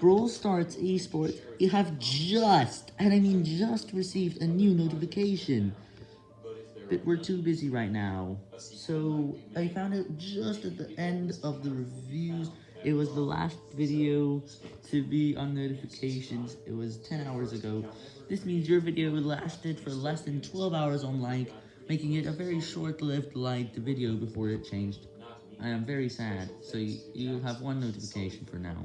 Brawl Stars Esports, you have just, and I mean just received a new notification. But we're too busy right now, so I found it just at the end of the reviews. It was the last video to be on notifications. It was 10 hours ago. This means your video lasted for less than 12 hours on like, making it a very short-lived liked video before it changed. I am very sad, so you, you have one notification for now.